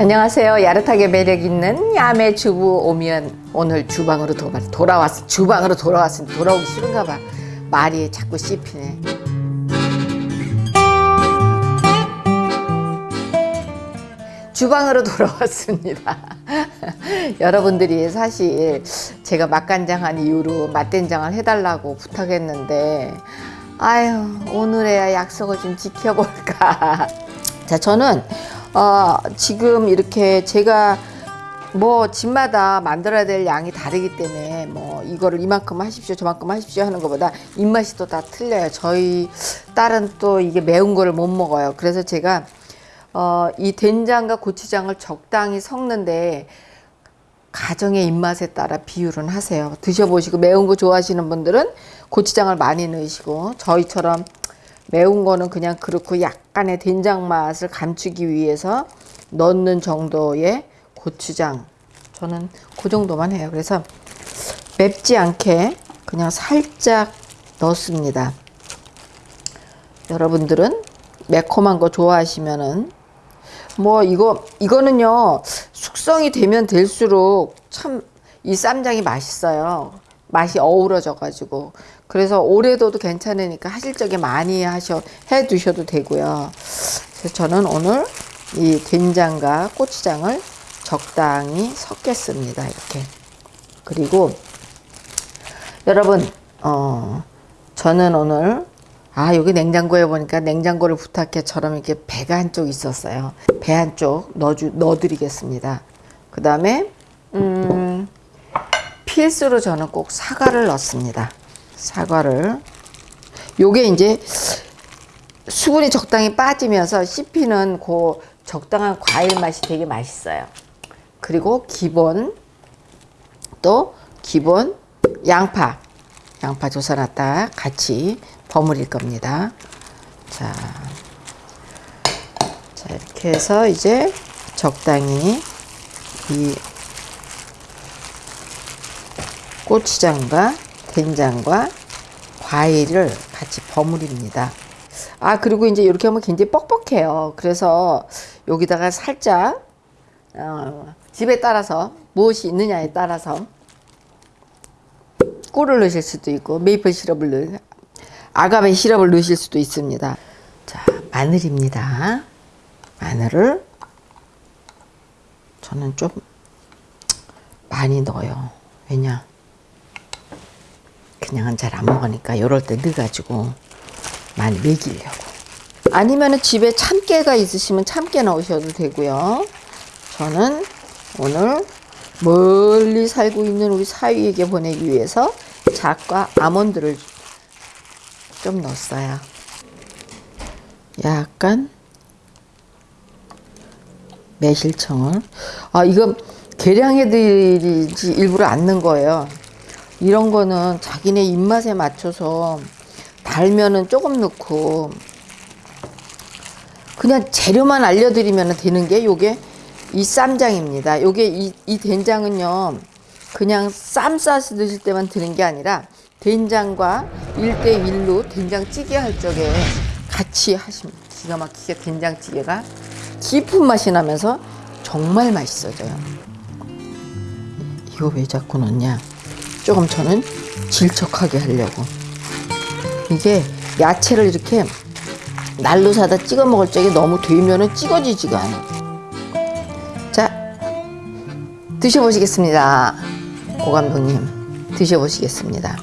안녕하세요. 야릇하게 매력 있는 야매 주부 오면 오늘 주방으로 도, 돌아왔어. 주방으로 돌아왔으니 돌아오기 싫은가 봐. 말이 자꾸 씹히네. 주방으로 돌아왔습니다. 여러분들이 사실 제가 맛간장한 이후로 맛된장을 해달라고 부탁했는데 아유 오늘에야 약속을 좀 지켜볼까. 자 저는 어, 지금 이렇게 제가 뭐 집마다 만들어야 될 양이 다르기 때문에 뭐 이거를 이만큼 하십시오 저만큼 하십시오 하는 것보다 입맛이 또 다 틀려요. 저희 딸은 또 이게 매운 거를 못 먹어요. 그래서 제가 어, 이 된장과 고추장을 적당히 섞는데 가정의 입맛에 따라 비율은 하세요. 드셔보시고 매운 거 좋아하시는 분들은 고추장을 많이 넣으시고 저희처럼 매운 거는 그냥 그렇고 약간의 된장 맛을 감추기 위해서 넣는 정도의 고추장. 저는 그 정도만 해요. 그래서 맵지 않게 그냥 살짝 넣습니다. 여러분들은 매콤한 거 좋아하시면은 뭐 이거 이거는요 숙성이 되면 될수록 참 이 쌈장이 맛있어요. 맛이 어우러져 가지고 그래서 둬도 괜찮으니까 하실 적에 많이 하셔 해 두셔도 되고요. 그래서 저는 오늘 이 된장과 고추장을 적당히 섞겠습니다 이렇게. 그리고 여러분 어 저는 오늘 아 여기 냉장고에 보니까 냉장고를 부탁해처럼 이렇게 배가 한쪽 있었어요. 배 한쪽 넣어주 넣어드리겠습니다. 그 다음에 음 필수로 저는 꼭 사과를 넣습니다 사과를. 요게 이제 수분이 적당히 빠지면서 씹히는 그 적당한 과일 맛이 되게 맛있어요. 그리고 기본 또 기본 양파. 양파 조사놨다 같이 버무릴 겁니다. 자, 자 이렇게 해서 이제 적당히 이 고추장과 된장과 과일을 같이 버무립니다. 아 그리고 이제 이렇게 하면 굉장히 뻑뻑해요. 그래서 여기다가 살짝 어, 집에 따라서 무엇이 있느냐에 따라서 꿀을 넣으실 수도 있고 메이플 시럽을 넣 아가베 시럽을 넣으실 수도 있습니다. 자 마늘입니다. 마늘을 저는 좀 많이 넣어요. 왜냐 그냥은 잘 안 먹으니까 이럴 때 넣어가지고 많이 먹이려고. 아니면 집에 참깨가 있으시면 참깨 넣으셔도 되고요. 저는 오늘 멀리 살고 있는 우리 사위에게 보내기 위해서 잣과 아몬드를 좀 넣었어요. 약간 매실청을. 아 이거 계량해드리지 일부러 안 넣은 거예요 이런 거는 자기네 입맛에 맞춰서 달면은 조금 넣고 그냥 재료만 알려드리면 되는 게 요게 이 쌈장입니다. 요게 이, 이 된장은요 그냥 쌈 싸서 드실 때만 드는 게 아니라 된장과 1대1로 된장찌개 할 적에 같이 하시면 기가 막히게 된장찌개가 깊은 맛이 나면서 정말 맛있어져요. 이거 왜 자꾸 넣냐? 조금 저는 질척하게 하려고. 이게 야채를 이렇게 날로 사다 찍어 먹을 적에 너무 되면은 찍어지지가 않아. 자, 드셔보시겠습니다. 오 감독님, 드셔보시겠습니다.